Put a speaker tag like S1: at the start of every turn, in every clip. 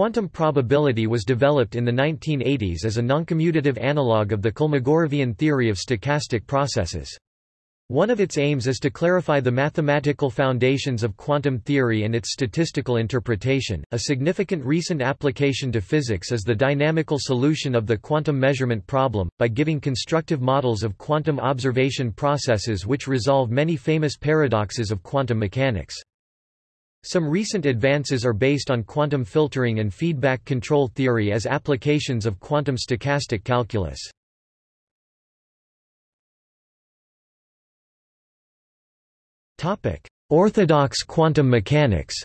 S1: Quantum probability was developed in the 1980s as a noncommutative analog of the Kolmogorovian theory of stochastic processes. One of its aims is to clarify the mathematical foundations of quantum theory and its statistical interpretation. A significant recent application to physics is the dynamical solution of the quantum measurement problem, by giving constructive models of quantum observation processes which resolve many famous paradoxes of quantum mechanics. Some recent advances are based on quantum filtering and feedback control theory as applications of quantum stochastic calculus. Orthodox quantum mechanics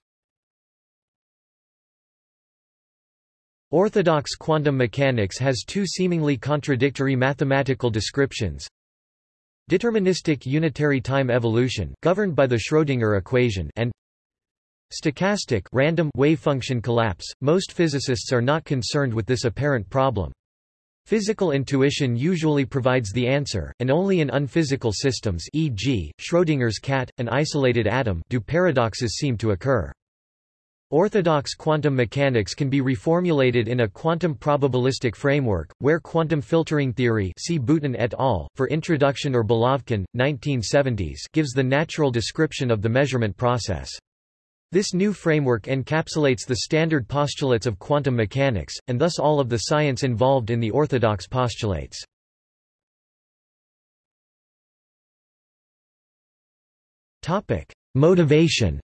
S1: Orthodox quantum mechanics has two seemingly contradictory mathematical descriptions. Deterministic unitary time evolution governed by the Schrödinger equation and stochastic random wave function collapse. Most physicists are not concerned with this apparent problem. Physical intuition usually provides the answer, and only in unphysical systems e.g., Schrödinger's cat, an isolated atom do paradoxes seem to occur. Orthodox quantum mechanics can be reformulated in a quantum probabilistic framework, where quantum filtering theory see Bouten et al. for Introduction or Belavkin, 1970s gives the natural description of the measurement process. This new framework encapsulates the standard postulates of quantum mechanics, and thus all of the science involved in the orthodox postulates. Motivation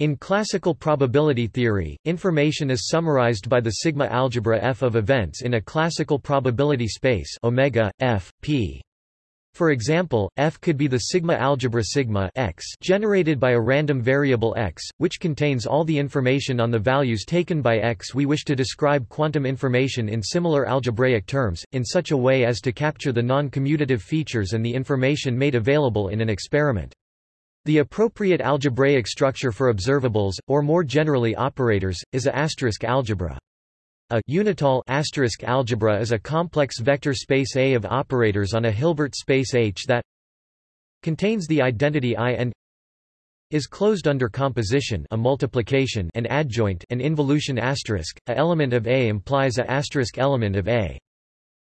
S1: In classical probability theory, information is summarized by the sigma algebra F of events in a classical probability space omega F P. For example, F could be the sigma algebra sigma x generated by a random variable x, which contains all the information on the values taken by x. We wish to describe quantum information in similar algebraic terms, in such a way as to capture the non-commutative features and the information made available in an experiment. The appropriate algebraic structure for observables, or more generally operators, is a asterisk algebra. A unital asterisk algebra is a complex vector space A of operators on a Hilbert space H that contains the identity I and is closed under composition a multiplication and adjoint an involution asterisk. A element of A implies a asterisk element of A.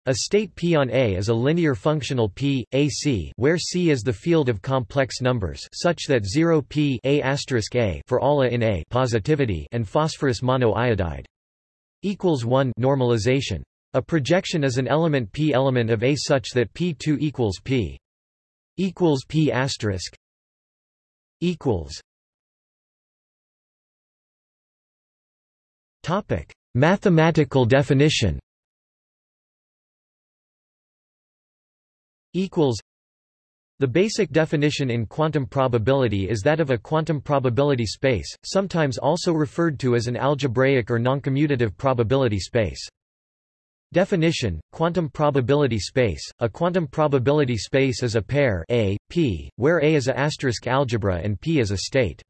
S1: A state P on A is a linear functional P, AC, where C is the field of complex numbers such that 0 P A A for all A in A positivity and phosphorus monoiodide equals 1 normalization. A projection is an element P element of A such that P2 equals P equals P asterisk equals Topic Mathematical definition equals the basic definition in quantum probability is that of a quantum probability space, sometimes also referred to as an algebraic or noncommutative probability space. Definition, quantum probability space. A quantum probability space is a pair A, P, where A is a asterisk algebra and P is a state.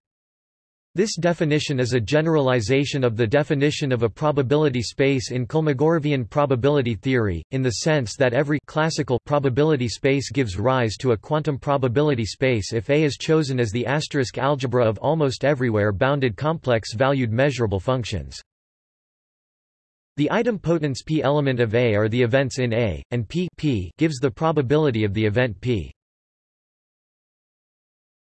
S1: This definition is a generalization of the definition of a probability space in Kolmogorovian probability theory, in the sense that every classical probability space gives rise to a quantum probability space if A is chosen as the asterisk algebra of almost everywhere bounded complex-valued measurable functions. The idempotents P element of A are the events in A, and P, P gives the probability of the event P.